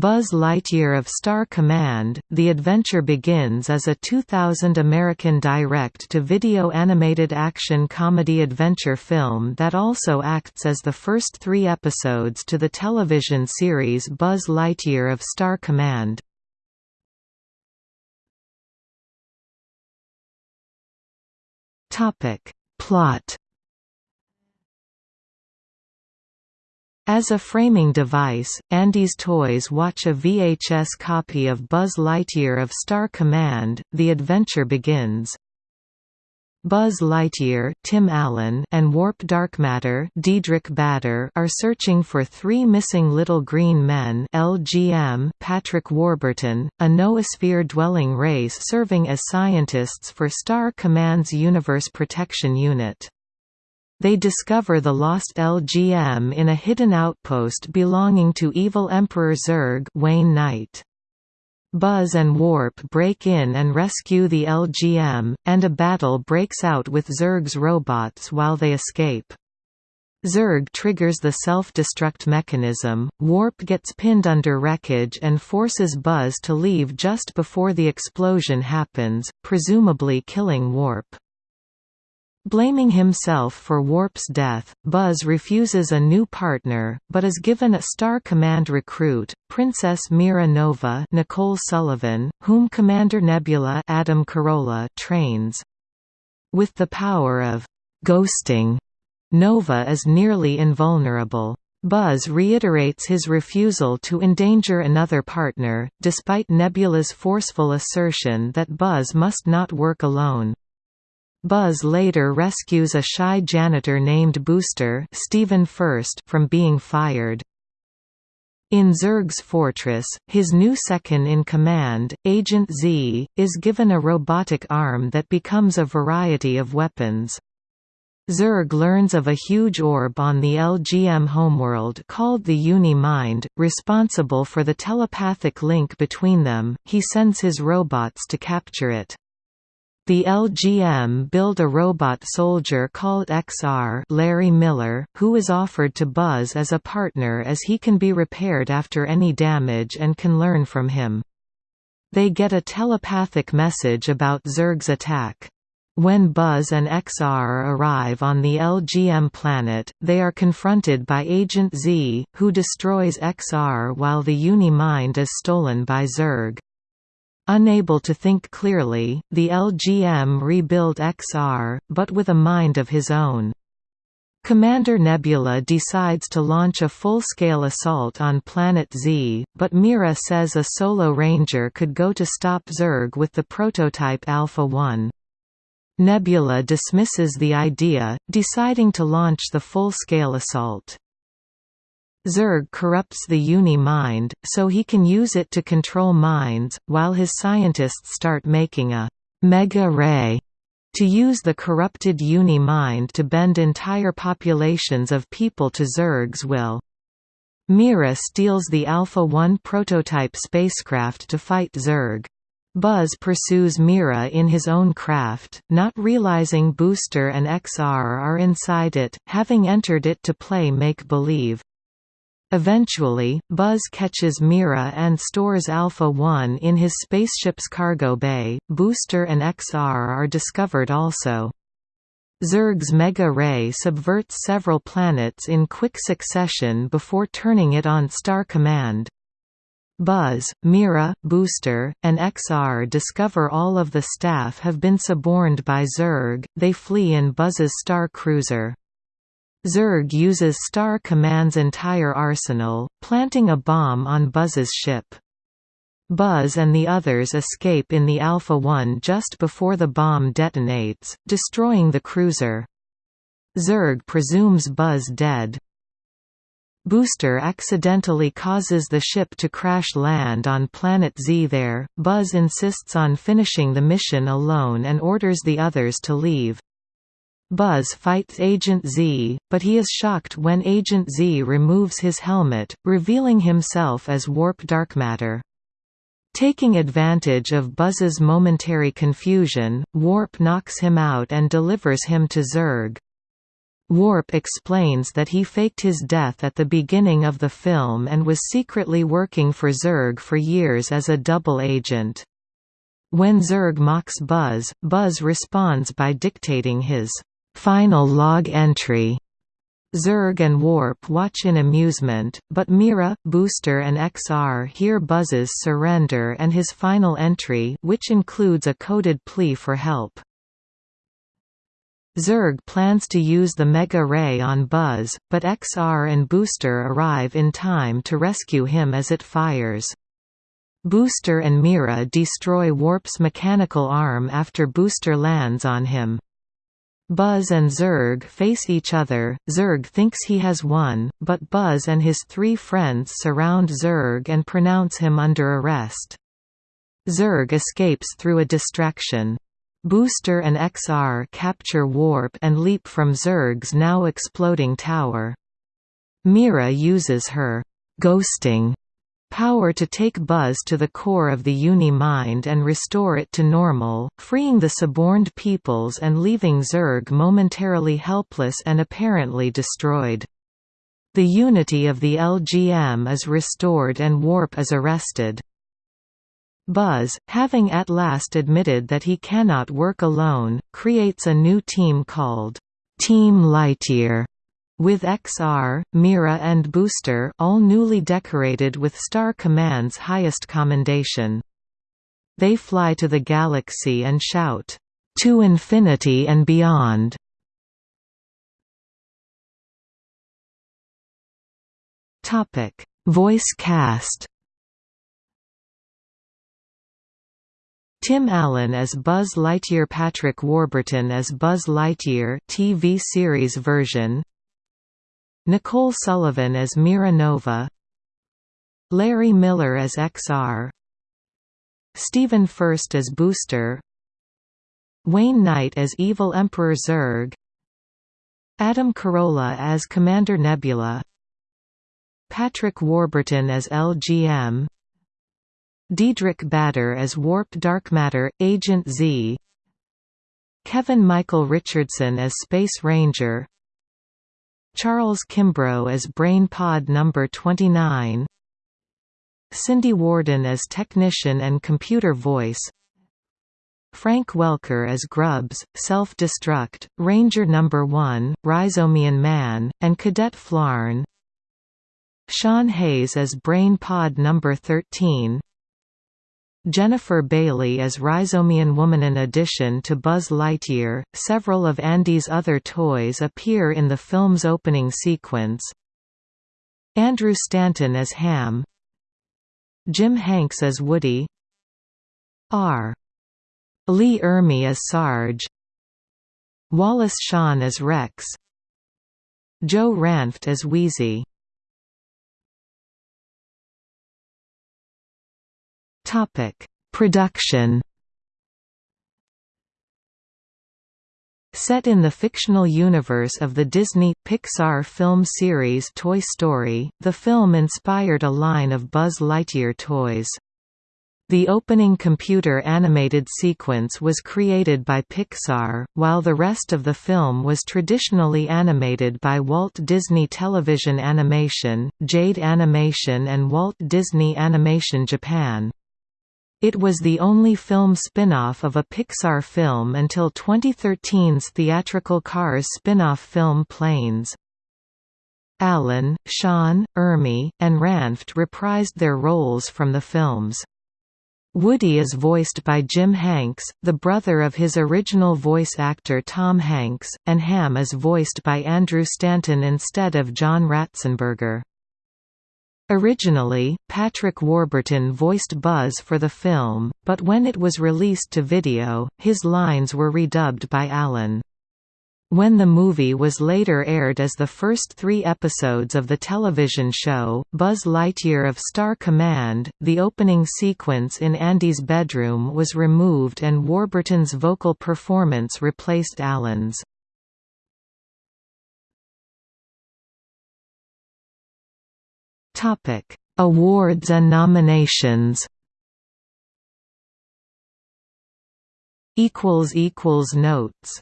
Buzz Lightyear of Star Command, The Adventure Begins is a 2000 American direct-to-video animated action comedy adventure film that also acts as the first three episodes to the television series Buzz Lightyear of Star Command. Plot As a framing device, Andy's Toys watch a VHS copy of Buzz Lightyear of Star Command, The Adventure Begins. Buzz Lightyear, Tim Allen, and Warp Darkmatter, Diedrich Bader, are searching for three missing little green men. LGM, Patrick Warburton, a noosphere-dwelling race serving as scientists for Star Command's Universe Protection Unit. They discover the lost LGM in a hidden outpost belonging to evil Emperor Zurg Wayne Knight. Buzz and Warp break in and rescue the LGM, and a battle breaks out with Zurg's robots while they escape. Zurg triggers the self-destruct mechanism, Warp gets pinned under wreckage and forces Buzz to leave just before the explosion happens, presumably killing Warp. Blaming himself for Warp's death, Buzz refuses a new partner, but is given a Star Command recruit, Princess Mira Nova Nicole Sullivan, whom Commander Nebula Adam Carolla trains. With the power of «ghosting», Nova is nearly invulnerable. Buzz reiterates his refusal to endanger another partner, despite Nebula's forceful assertion that Buzz must not work alone. Buzz later rescues a shy janitor named Booster Stephen Furst from being fired. In Zurg's fortress, his new second-in-command, Agent Z, is given a robotic arm that becomes a variety of weapons. Zurg learns of a huge orb on the LGM homeworld called the Uni-Mind, responsible for the telepathic link between them, he sends his robots to capture it. The LGM build a robot soldier called XR Larry Miller, who is offered to Buzz as a partner as he can be repaired after any damage and can learn from him. They get a telepathic message about Zurg's attack. When Buzz and XR arrive on the LGM planet, they are confronted by Agent Z, who destroys XR while the Uni-Mind is stolen by Zurg. Unable to think clearly, the LGM rebuild XR, but with a mind of his own. Commander Nebula decides to launch a full-scale assault on Planet Z, but Mira says a solo ranger could go to stop Zurg with the prototype Alpha-1. Nebula dismisses the idea, deciding to launch the full-scale assault. Zurg corrupts the Uni-Mind, so he can use it to control minds, while his scientists start making a «mega ray» to use the corrupted Uni-Mind to bend entire populations of people to Zurg's will. Mira steals the Alpha-1 prototype spacecraft to fight Zurg. Buzz pursues Mira in his own craft, not realizing Booster and XR are inside it, having entered it to play make-believe. Eventually, Buzz catches Mira and stores Alpha-1 in his spaceship's cargo bay. Booster and XR are discovered also. Zurg's Mega Ray subverts several planets in quick succession before turning it on Star Command. Buzz, Mira, Booster, and XR discover all of the staff have been suborned by Zurg, they flee in Buzz's Star Cruiser. Zurg uses Star Command's entire arsenal, planting a bomb on Buzz's ship. Buzz and the others escape in the Alpha-1 just before the bomb detonates, destroying the cruiser. Zurg presumes Buzz dead. Booster accidentally causes the ship to crash land on Planet Z there, Buzz insists on finishing the mission alone and orders the others to leave. Buzz fights Agent Z, but he is shocked when Agent Z removes his helmet, revealing himself as Warp Darkmatter. Taking advantage of Buzz's momentary confusion, Warp knocks him out and delivers him to Zurg. Warp explains that he faked his death at the beginning of the film and was secretly working for Zurg for years as a double agent. When Zurg mocks Buzz, Buzz responds by dictating his final log entry. Zurg and Warp watch in amusement, but Mira, Booster and XR hear Buzz's surrender and his final entry which includes a coded plea for help. Zurg plans to use the Mega Ray on Buzz, but XR and Booster arrive in time to rescue him as it fires. Booster and Mira destroy Warp's mechanical arm after Booster lands on him. Buzz and Zurg face each other, Zurg thinks he has won, but Buzz and his three friends surround Zurg and pronounce him under arrest. Zurg escapes through a distraction. Booster and XR capture Warp and leap from Zurg's now exploding tower. Mira uses her ghosting power to take Buzz to the core of the Uni-Mind and restore it to normal, freeing the suborned peoples and leaving Zurg momentarily helpless and apparently destroyed. The unity of the LGM is restored and Warp is arrested. Buzz, having at last admitted that he cannot work alone, creates a new team called Team Lightyear with XR, Mira and Booster all newly decorated with Star Command's highest commendation. They fly to the galaxy and shout, "'To infinity and beyond!' Voice cast Tim Allen as Buzz Lightyear Patrick Warburton as Buzz Lightyear TV series version Nicole Sullivan as Mira Nova Larry Miller as XR Stephen Furst as Booster Wayne Knight as Evil Emperor Zurg Adam Carolla as Commander Nebula Patrick Warburton as LGM Diedrich Bader as Warp Dark Matter, Agent Z Kevin Michael Richardson as Space Ranger Charles Kimbrough as Brain Pod No. 29 Cindy Worden as Technician and Computer Voice Frank Welker as Grubbs, Self-Destruct, Ranger No. 1, Rhizomian Man, and Cadet Flarn Sean Hayes as Brain Pod No. 13 Jennifer Bailey as Rhizomian Woman. In addition to Buzz Lightyear, several of Andy's other toys appear in the film's opening sequence. Andrew Stanton as Ham Jim Hanks as Woody R. Lee Ermey as Sarge Wallace Shawn as Rex Joe Ranft as Wheezy Topic: Production. Set in the fictional universe of the Disney Pixar film series Toy Story, the film inspired a line of Buzz Lightyear toys. The opening computer-animated sequence was created by Pixar, while the rest of the film was traditionally animated by Walt Disney Television Animation, Jade Animation and Walt Disney Animation Japan. It was the only film spin-off of a Pixar film until 2013's theatrical Cars spin-off film Planes. Allen, Shawn, Ermey, and Ranft reprised their roles from the films. Woody is voiced by Jim Hanks, the brother of his original voice actor Tom Hanks, and Ham is voiced by Andrew Stanton instead of John Ratzenberger. Originally, Patrick Warburton voiced Buzz for the film, but when it was released to video, his lines were redubbed by Allen. When the movie was later aired as the first three episodes of the television show, Buzz Lightyear of Star Command, the opening sequence in Andy's bedroom was removed and Warburton's vocal performance replaced Allen's. Topic: Awards and nominations. Equals equals notes